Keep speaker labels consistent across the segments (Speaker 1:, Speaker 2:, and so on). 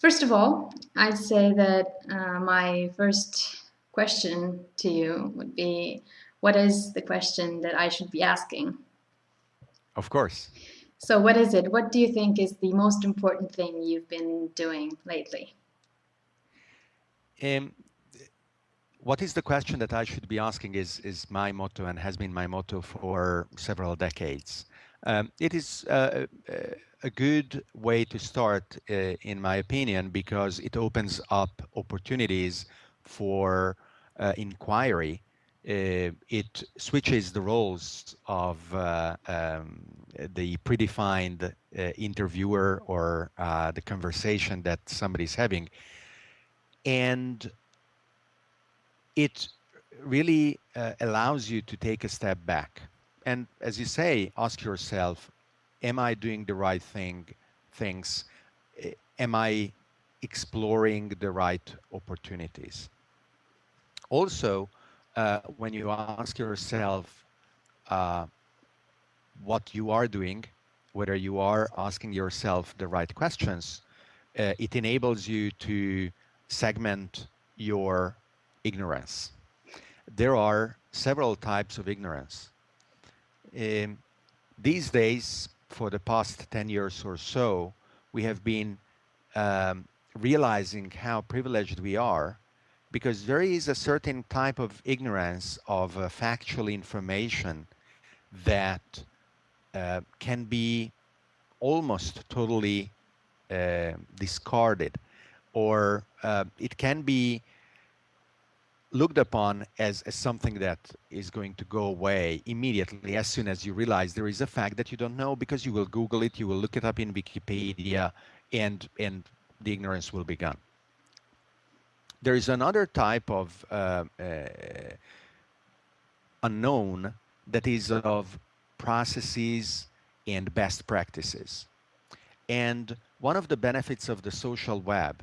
Speaker 1: First of all, I'd say that uh, my first question to you would be, what is the question that I should be asking?
Speaker 2: Of course.
Speaker 1: So what is it? What do you think is the most important thing you've been doing lately?
Speaker 2: Um, what is the question that I should be asking is, is my motto and has been my motto for several decades. Um, it is uh, a good way to start, uh, in my opinion, because it opens up opportunities for uh, inquiry. Uh, it switches the roles of uh, um, the predefined uh, interviewer or the conversation that somebody's having. And it really allows you to take a step back and as you say, ask yourself, am I doing the right thing, things? Am I exploring the right opportunities? Also, uh, when you ask yourself uh, what you are doing, whether you are asking yourself the right questions, uh, it enables you to segment your ignorance. There are several types of ignorance. Um, these days, for the past 10 years or so, we have been um, realizing how privileged we are because there is a certain type of ignorance of uh, factual information that uh, can be almost totally uh, discarded or uh, it can be looked upon as, as something that is going to go away immediately as soon as you realize there is a fact that you don't know because you will Google it, you will look it up in Wikipedia, and, and the ignorance will be gone. There is another type of uh, uh, unknown that is of processes and best practices. And one of the benefits of the social web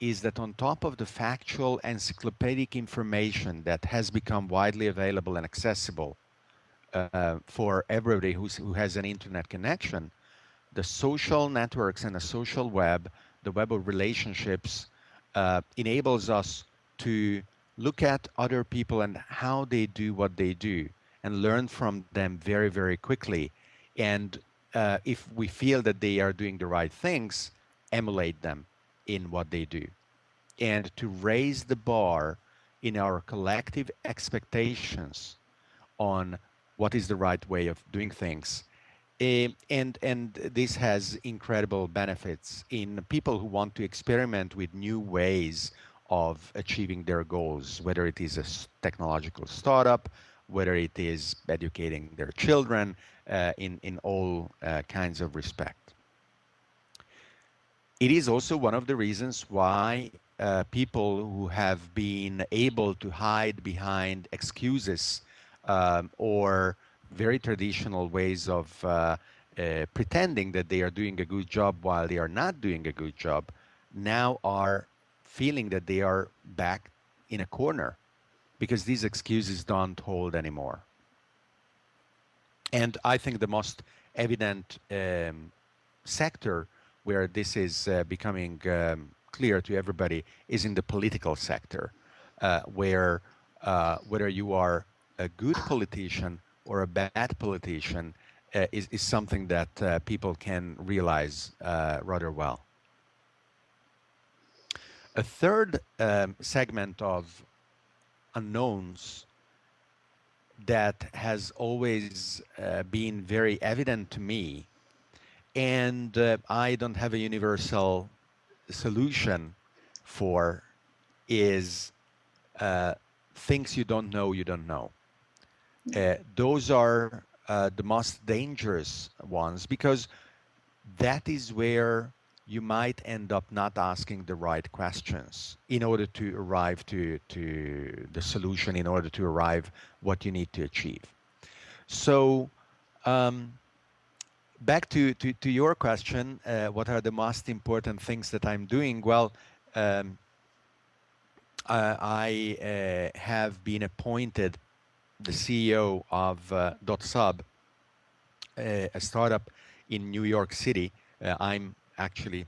Speaker 2: is that on top of the factual encyclopedic information that has become widely available and accessible uh, for everybody who has an internet connection, the social networks and the social web, the web of relationships, uh, enables us to look at other people and how they do what they do and learn from them very, very quickly. And uh, if we feel that they are doing the right things, emulate them in what they do and to raise the bar in our collective expectations on what is the right way of doing things. Uh, and and this has incredible benefits in people who want to experiment with new ways of achieving their goals, whether it is a technological startup, whether it is educating their children uh, in, in all uh, kinds of respect. It is also one of the reasons why uh, people who have been able to hide behind excuses um, or very traditional ways of uh, uh, pretending that they are doing a good job while they are not doing a good job now are feeling that they are back in a corner because these excuses don't hold anymore. And I think the most evident um, sector where this is uh, becoming um, clear to everybody is in the political sector, uh, where uh, whether you are a good politician or a bad politician uh, is, is something that uh, people can realize rather well. A third um, segment of unknowns that has always uh, been very evident to me and uh, I don't have a universal solution for is uh, things you don't know you don't know. Uh, those are uh, the most dangerous ones because that is where you might end up not asking the right questions in order to arrive to, to the solution, in order to arrive what you need to achieve. So um, back to, to, to, your question, uh, what are the most important things that I'm doing? Well, um, uh, I uh, have been appointed the CEO of uh, DotSub, uh, a startup in New York City. Uh, I'm actually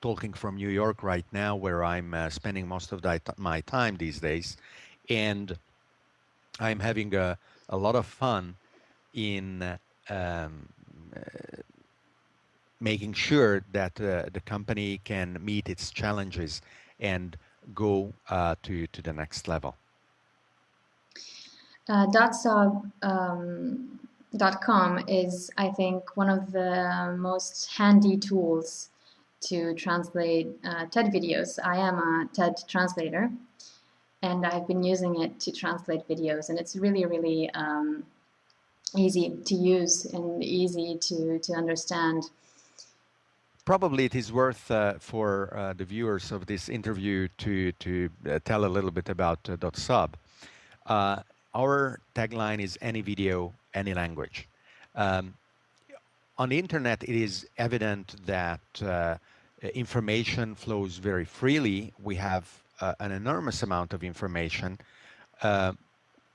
Speaker 2: talking from New York right now, where I'm uh, spending most of my time these days, and I'm having a, a lot of fun in um, making sure that uh, the company can meet its challenges and go uh, to, to the next level.
Speaker 1: Uh, Dotsub um, .com is, I think, one of the most handy tools to translate uh, TED videos. I am a TED translator, and I've been using it to translate videos, and it's really, really um, easy to use and easy to, to understand.
Speaker 2: Probably it is worth uh, for uh, the viewers of this interview to, to uh, tell a little bit about uh, Dotsub. Uh, our tagline is any video, any language. Um, on the internet, it is evident that uh, information flows very freely. We have an enormous amount of information, a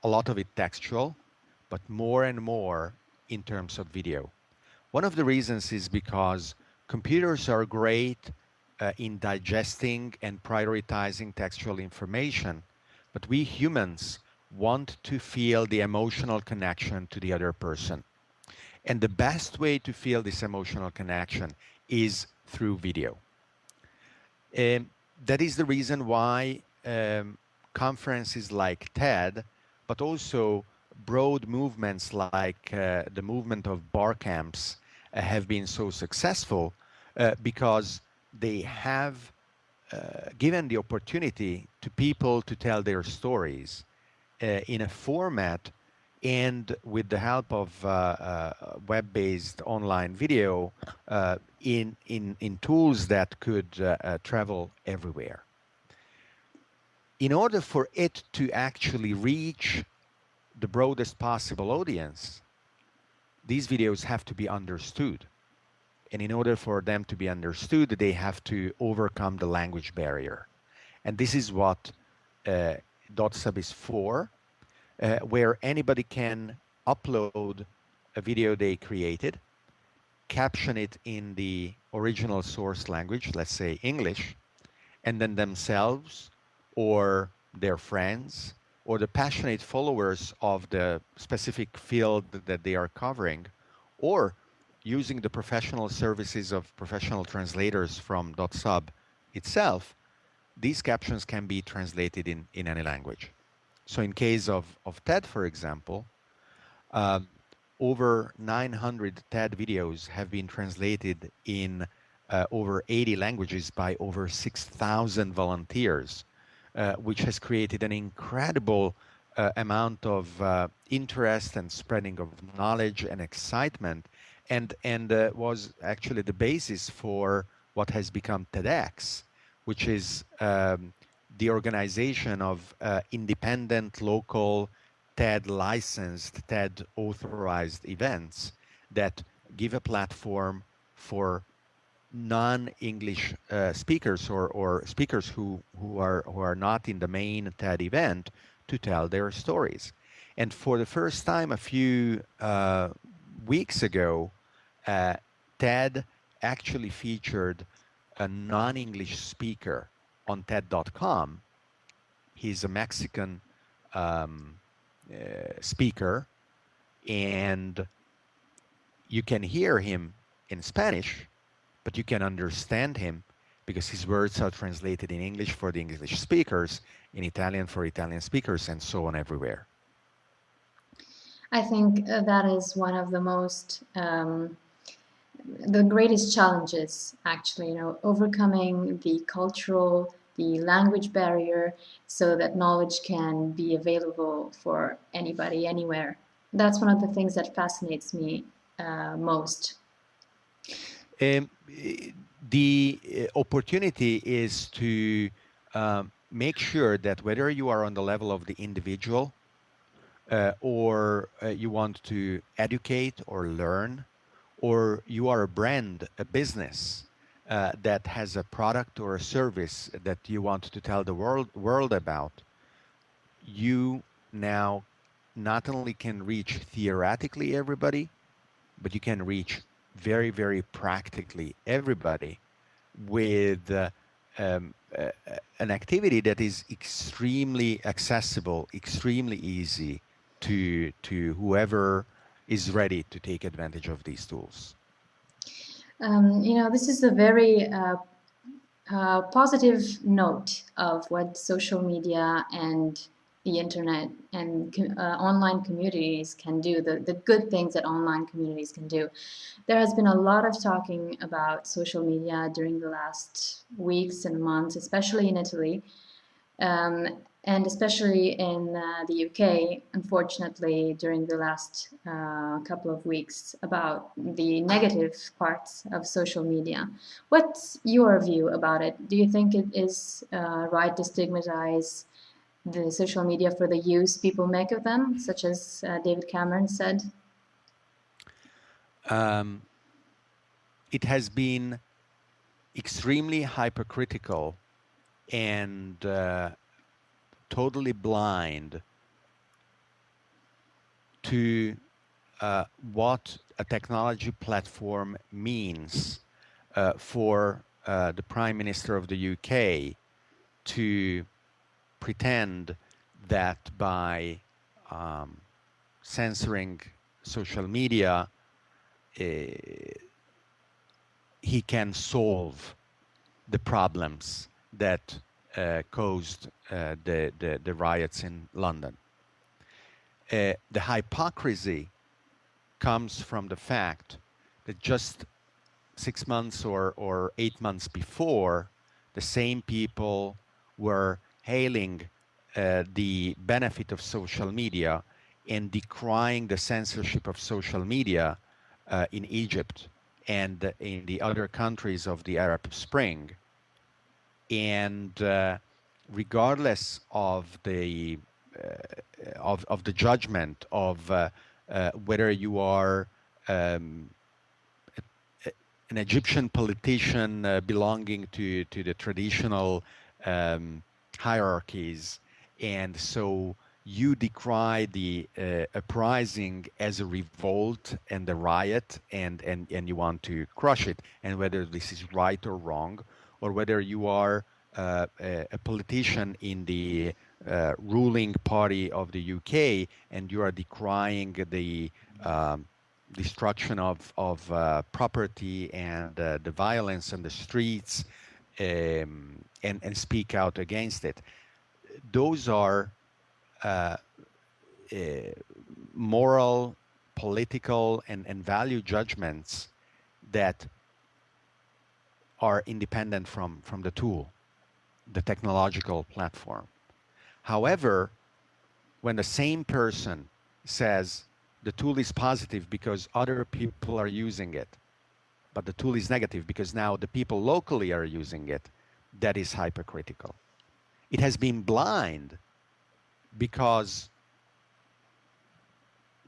Speaker 2: lot of it textual, but more and more in terms of video. One of the reasons is because computers are great uh, in digesting and prioritizing textual information, but we humans want to feel the emotional connection to the other person. And the best way to feel this emotional connection is through video. Um, that is the reason why um, conferences like TED, but also broad movements like uh, the movement of bar camps uh, have been so successful uh, because they have uh, given the opportunity to people to tell their stories uh, in a format and with the help of uh, web-based online video in, in, in tools that could travel everywhere. In order for it to actually reach the broadest possible audience, these videos have to be understood. And in order for them to be understood, they have to overcome the language barrier. And this is what uh, Dotsub is for, uh, where anybody can upload a video they created, caption it in the original source language, let's say English, and then themselves or their friends or the passionate followers of the specific field that they are covering or using the professional services of professional translators from Dotsub itself, these captions can be translated in, in any language. So in case of, of TED, for example, uh, over 900 TED videos have been translated in uh, over 80 languages by over 6,000 volunteers, which has created an incredible uh, amount of uh, interest and spreading of knowledge and excitement, and and uh, was actually the basis for what has become TEDx, which is um, the organization of uh, independent local TED licensed, TED authorized events that give a platform for non-English uh, speakers or, or speakers who, who, are, who are not in the main TED event to tell their stories. And for the first time a few uh, weeks ago, uh, TED actually featured a non-English speaker on TED.com. He's a Mexican um, uh, speaker, and you can hear him in Spanish, but you can understand him because his words are translated in English for the English speakers, in Italian for Italian speakers, and so on everywhere.
Speaker 1: I think uh, that is one of the most um, the greatest challenges actually you know overcoming the cultural the language barrier so that knowledge can be available for anybody anywhere that's one of the things that fascinates me uh, most
Speaker 2: um, the uh, opportunity is to um, make sure that whether you are on the level of the individual uh, or uh, you want to educate or learn or you are a brand, a business uh, that has a product or a service that you want to tell the world world about, you now not only can reach theoretically everybody, but you can reach very, very practically everybody with uh, um, uh, an activity that is extremely accessible, extremely easy to to whoever is ready to take advantage of these tools.
Speaker 1: Um, you know, this is a very uh, uh, positive note of what social media and the internet and uh, online communities can do, the, the good things that online communities can do. There has been a lot of talking about social media during the last weeks and months, especially in Italy. Um, and especially in uh, the UK, unfortunately, during the last uh, couple of weeks, about the negative parts of social media. What's your view about it? Do you think it is uh, right to stigmatize the social media for the use people make of them, such as uh, David Cameron said? Um,
Speaker 2: it has been extremely hypercritical and uh, totally blind to uh, what a technology platform means uh, for uh, the Prime Minister of the UK to pretend that by um, censoring social media, uh, he can solve the problems that uh, caused uh, the, the, the, riots in London. Uh, the hypocrisy comes from the fact that just six months or, or eight months before, the same people were hailing uh, the benefit of social media and decrying the censorship of social media uh, in Egypt and in the other countries of the Arab Spring. And uh, regardless of the uh, of of the judgment of uh, uh whether you are um, an Egyptian politician belonging to to the traditional um, hierarchies, and so you decry the uh, uprising as a revolt and a riot, and and and you want to crush it, and whether this is right or wrong or whether you are uh, a, a, politician in the uh, ruling party of the UK and you are decrying the um, destruction of, of uh, property and uh, the violence in the streets um, and, and speak out against it. Those are uh, uh, moral, political, and, and value judgments that are independent from, from the tool, the technological platform. However, when the same person says the tool is positive because other people are using it, but the tool is negative because now the people locally are using it, that is hypercritical. It has been blind because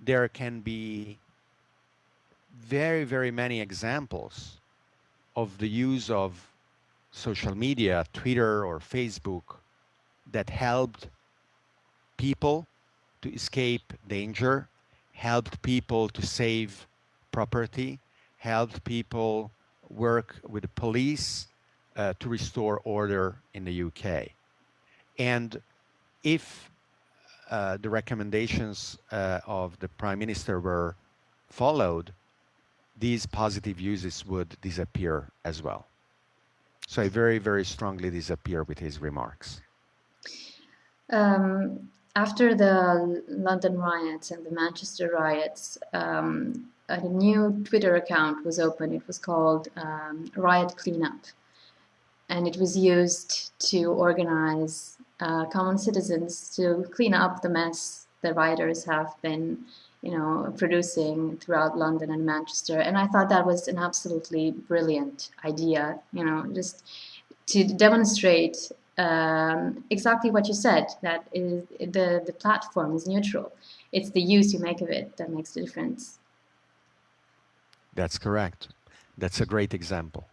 Speaker 2: there can be very, very many examples of the use of social media, Twitter or Facebook, that helped people to escape danger, helped people to save property, helped people work with the police uh, to restore order in the UK. And if uh, the recommendations uh, of the Prime Minister were followed, these positive uses would disappear as well. So I very, very strongly disappear with his remarks.
Speaker 1: Um, after the London riots and the Manchester riots, um, a new Twitter account was opened. It was called um, Riot Cleanup. And it was used to organize uh, common citizens to clean up the mess the rioters have been you know, producing throughout London and Manchester. And I thought that was an absolutely brilliant idea, you know, just to demonstrate um, exactly what you said, that is, the, the platform is neutral. It's the use you make of it that makes the difference.
Speaker 2: That's correct. That's a great example.